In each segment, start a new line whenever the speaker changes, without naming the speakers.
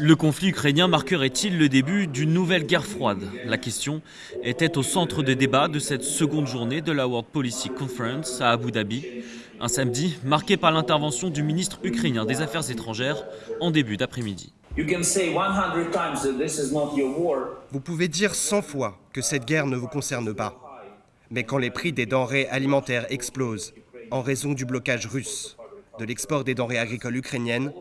Le conflit ukrainien marquerait-il le début d'une nouvelle guerre froide? La question était au centre des débats de cette seconde journée de la World Policy Conference à Abu Dhabi, un samedi marqué par l'intervention du ministre ukrainien des Affaires étrangères en début d'après-midi.
Vous pouvez dire 100 fois que cette guerre ne vous concerne pas. Mais quand les prix des denrées alimentaires explosent en raison du blocage russe de l'export des denrées agricoles ukrainiennes,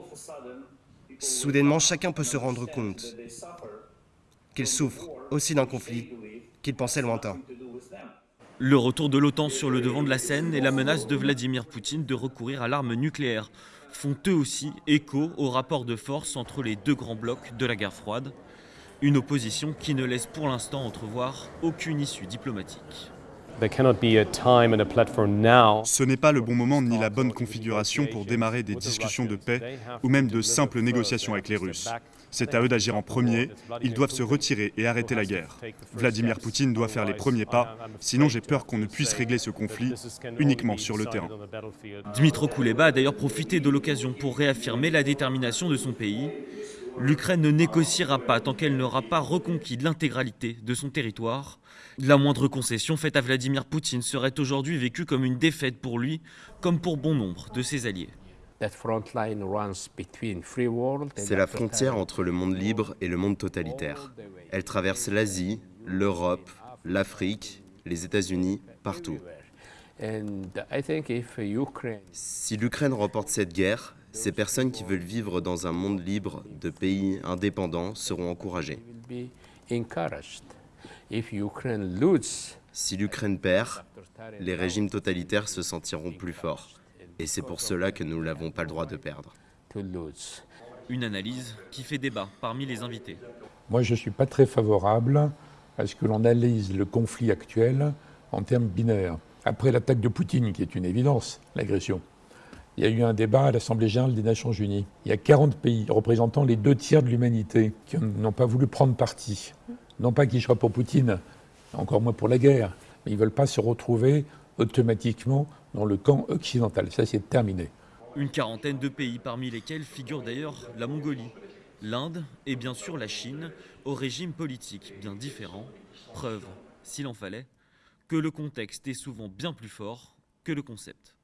soudainement chacun peut se rendre compte qu'il souffre aussi d'un conflit qu'il pensait lointain.
Le retour de l'OTAN sur le devant de la scène et la menace de Vladimir Poutine de recourir à l'arme nucléaire font eux aussi écho au rapport de force entre les deux grands blocs de la guerre froide, une opposition qui ne laisse pour l'instant entrevoir aucune issue diplomatique.
Ce n'est pas le bon moment ni la bonne configuration pour démarrer des discussions de paix ou même de simples négociations avec les Russes. C'est à eux d'agir en premier, ils doivent se retirer et arrêter la guerre. Vladimir Poutine doit faire les premiers pas, sinon j'ai peur qu'on ne puisse régler ce conflit uniquement sur le terrain.
Dmitro Kuleba a d'ailleurs profité de l'occasion pour réaffirmer la détermination de son pays L'Ukraine ne négociera pas tant qu'elle n'aura pas reconquis l'intégralité de son territoire. La moindre concession faite à Vladimir Poutine serait aujourd'hui vécue comme une défaite pour lui, comme pour bon nombre de ses alliés.
C'est la frontière entre le monde libre et le monde totalitaire. Elle traverse l'Asie, l'Europe, l'Afrique, les États-Unis, partout. Si l'Ukraine remporte cette guerre, ces personnes qui veulent vivre dans un monde libre de pays indépendants seront encouragées. Si l'Ukraine perd, les régimes totalitaires se sentiront plus forts. Et c'est pour cela que nous n'avons pas le droit de perdre.
Une analyse qui fait débat parmi les invités.
Moi, je ne suis pas très favorable à ce que l'on analyse le conflit actuel en termes binaires. Après l'attaque de Poutine, qui est une évidence, l'agression, il y a eu un débat à l'Assemblée générale des Nations unies. Il y a 40 pays représentant les deux tiers de l'humanité qui n'ont pas voulu prendre parti. Non pas qu'ils soient pour Poutine, encore moins pour la guerre, mais ils ne veulent pas se retrouver automatiquement dans le camp occidental. Ça, c'est terminé.
Une quarantaine de pays, parmi lesquels figure d'ailleurs la Mongolie, l'Inde et bien sûr la Chine, au régime politique bien différent. Preuve, s'il en fallait, que le contexte est souvent bien plus fort que le concept.